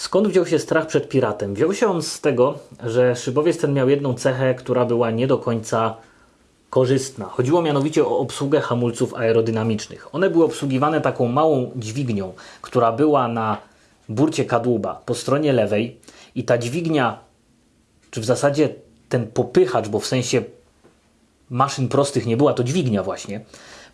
Skąd wziął się strach przed piratem? Wziął się on z tego, że szybowiec ten miał jedną cechę, która była nie do końca korzystna. Chodziło mianowicie o obsługę hamulców aerodynamicznych. One były obsługiwane taką małą dźwignią, która była na burcie kadłuba po stronie lewej i ta dźwignia, czy w zasadzie ten popychacz, bo w sensie maszyn prostych nie była, to dźwignia właśnie,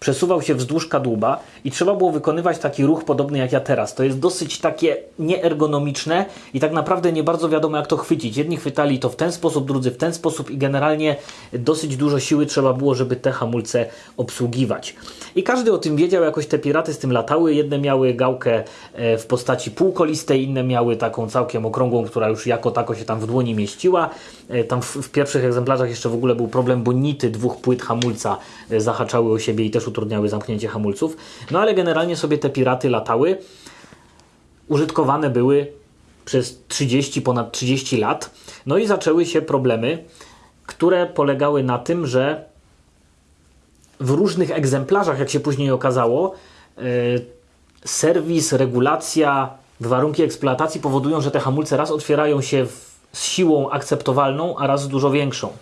przesuwał się wzdłuż kadłuba i trzeba było wykonywać taki ruch podobny jak ja teraz. To jest dosyć takie nieergonomiczne i tak naprawdę nie bardzo wiadomo jak to chwycić. Jedni chwytali to w ten sposób, drudzy w ten sposób i generalnie dosyć dużo siły trzeba było, żeby te hamulce obsługiwać. I każdy o tym wiedział, jakoś te piraty z tym latały. Jedne miały gałkę e, w postaci półkolistej, inne miały taką całkiem okrągłą, która już jako tako się tam w dłoni mieściła. E, Tam w, w pierwszych egzemplarzach jeszcze w ogóle był problem, bo nity dwóch płyt hamulca e, zahaczały o siebie i też utrudniały zamknięcie hamulców. No ale generalnie sobie te piraty latały. Użytkowane były przez 30, ponad 30 lat. No i zaczęły się problemy, które polegały na tym, że w różnych egzemplarzach, jak się później okazało, e, serwis, regulacja, warunki eksploatacji powodują, że te hamulce raz otwierają się z siłą akceptowalną, a raz dużo większą.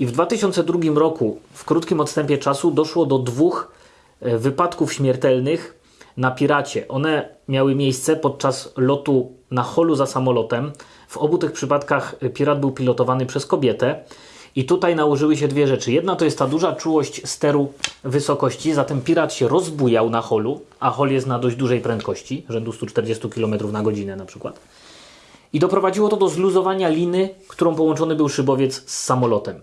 I w 2002 roku, w krótkim odstępie czasu, doszło do dwóch e, wypadków śmiertelnych na Piracie. One miały miejsce podczas lotu na holu za samolotem. W obu tych przypadkach e, Pirat był pilotowany przez kobietę. I tutaj nałożyły się dwie rzeczy. Jedna to jest ta duża czułość steru wysokości, zatem Pirat się rozbujał na holu, a hol jest na dość dużej prędkości, rzędu 140 km na godzinę na przykład. I doprowadziło to do zluzowania liny, którą połączony był szybowiec z samolotem.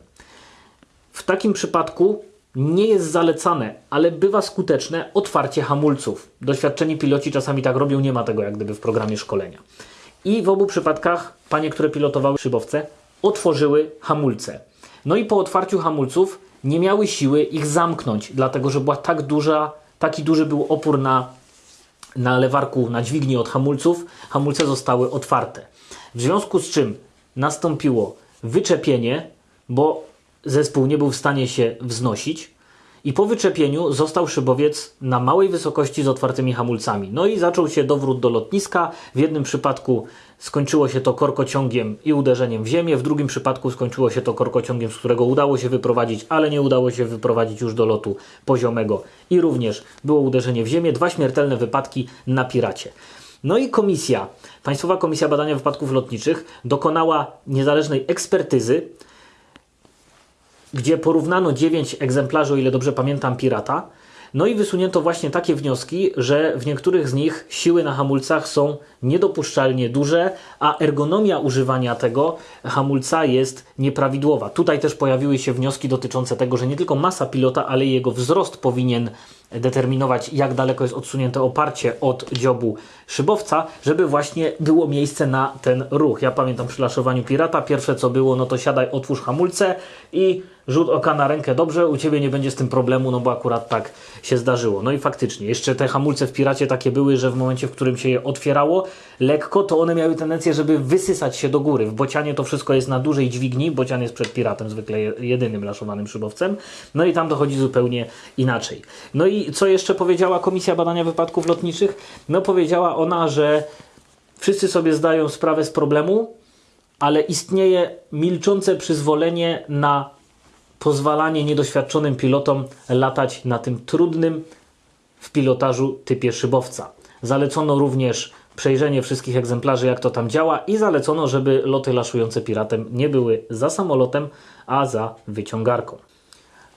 Takim przypadku nie jest zalecane, ale bywa skuteczne otwarcie hamulców. Doświadczeni piloci czasami tak robią, nie ma tego jak gdyby w programie szkolenia. I w obu przypadkach panie, które pilotowały szybowce, otworzyły hamulce. No i po otwarciu hamulców nie miały siły ich zamknąć, dlatego że była tak duża, taki duży był opór na, na lewarku, na dźwigni od hamulców, hamulce zostały otwarte. W związku z czym nastąpiło wyczepienie, bo zespół nie był w stanie się wznosić i po wyczepieniu został szybowiec na małej wysokości z otwartymi hamulcami. No i zaczął się dowrót do lotniska. W jednym przypadku skończyło się to korkociągiem i uderzeniem w ziemię, w drugim przypadku skończyło się to korkociągiem, z którego udało się wyprowadzić, ale nie udało się wyprowadzić już do lotu poziomego i również było uderzenie w ziemię. Dwa śmiertelne wypadki na Piracie. No i komisja, Państwowa Komisja Badania Wypadków Lotniczych dokonała niezależnej ekspertyzy, gdzie porównano 9 egzemplarzy, o ile dobrze pamiętam, Pirata. No i wysunięto właśnie takie wnioski, że w niektórych z nich siły na hamulcach są niedopuszczalnie duże, a ergonomia używania tego hamulca jest nieprawidłowa. Tutaj też pojawiły się wnioski dotyczące tego, że nie tylko masa pilota, ale i jego wzrost powinien determinować, jak daleko jest odsunięte oparcie od dziobu szybowca, żeby właśnie było miejsce na ten ruch. Ja pamiętam przy laszowaniu Pirata, pierwsze co było, no to siadaj, otwórz hamulce i rzut oka na rękę, dobrze, u Ciebie nie będzie z tym problemu, no bo akurat tak się zdarzyło. No i faktycznie, jeszcze te hamulce w Piracie takie były, że w momencie, w którym się je otwierało lekko, to one miały tendencję, żeby wysysać się do góry. W bocianie to wszystko jest na dużej dźwigni, bocian jest przed Piratem zwykle je- jedynym laszowanym szybowcem, no i tam dochodzi zupełnie inaczej. No i co jeszcze powiedziała Komisja Badania Wypadków Lotniczych? No powiedziała ona, że wszyscy sobie zdają sprawę z problemu, ale istnieje milczące przyzwolenie na pozwalanie niedoświadczonym pilotom latać na tym trudnym w pilotażu typie szybowca. Zalecono również przejrzenie wszystkich egzemplarzy, jak to tam działa i zalecono, żeby loty laszujące piratem nie były za samolotem, a za wyciągarką.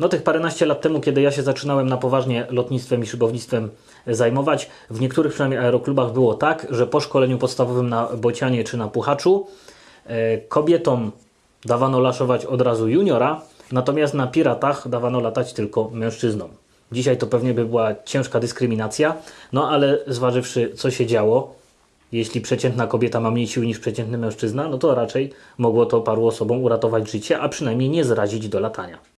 No tych paręnaście lat temu, kiedy ja się zaczynałem na poważnie lotnictwem i szybownictwem zajmować, w niektórych przynajmniej aeroklubach było tak, że po szkoleniu podstawowym na bocianie czy na puchaczu e, kobietom dawano laszować od razu juniora, natomiast na piratach dawano latać tylko mężczyznom. Dzisiaj to pewnie by była ciężka dyskryminacja, no ale zważywszy co się działo, jeśli przeciętna kobieta ma mniej siły niż przeciętny mężczyzna, no to raczej mogło to paru osobom uratować życie, a przynajmniej nie zrazić do latania.